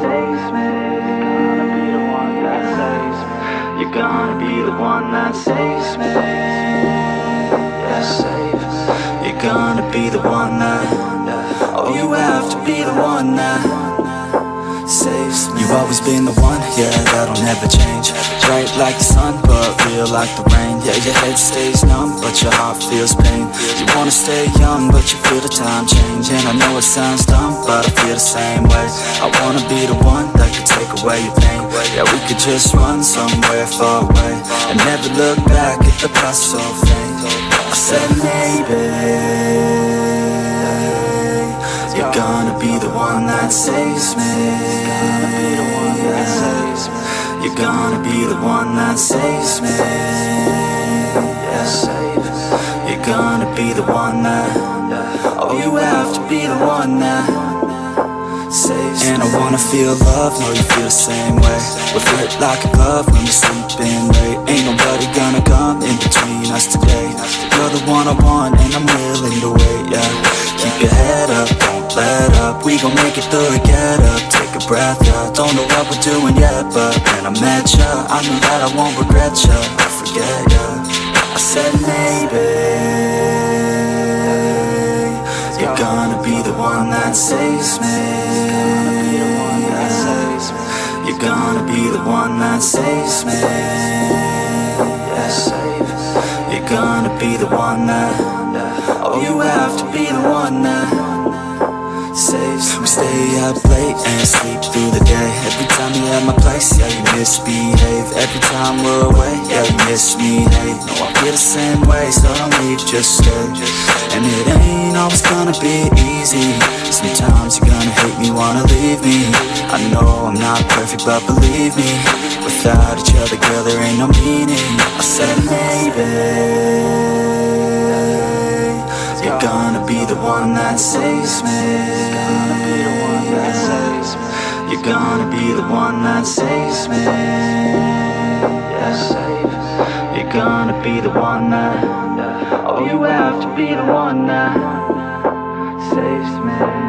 saves me. You're gonna be the one that saves me. You're gonna be the one that. Oh, you have to be the one that. You've always been the one, yeah, that'll never change. Bright like the sun, but real like the rain. Yeah, your head stays numb, but your heart feels pain. You wanna stay young, but you feel the time change. And I know it sounds dumb, but I feel the same way. I wanna be the one that can take away your pain. Yeah, we could just run somewhere far away and never look back at the past so faint. Gonna be the one that saves me. You're gonna be the one that saves me. Yeah. You're gonna be the one that. Oh, you have to be the one that. And I wanna feel love, know you feel the same way. We fit like a glove when we're sleeping late. Ain't nobody gonna come in between us today. You're the one I want, and I'm willing to We gon' make it through it, get up, take a breath. Yeah, don't know what we're doing yet, but when I met ya, I knew that I won't regret ya. I forget ya. I said maybe you're gonna be the one that saves me. You're gonna be the one that saves me. You're gonna be the one that. Oh, you have to be the one that stay up late and sleep through the day. Every time you're at my place, yeah, you misbehave. Every time we're away, yeah, you miss me, hey. No, I feel the same way, so don't leave, just stay. And it ain't always gonna be easy. Sometimes you're gonna hate me, wanna leave me. I know I'm not perfect, but believe me, without each other, girl, there ain't no meaning. I said maybe. One that saves me. You're gonna be the one that saves me. You're gonna be the one that. Oh, you have to be the one that saves me.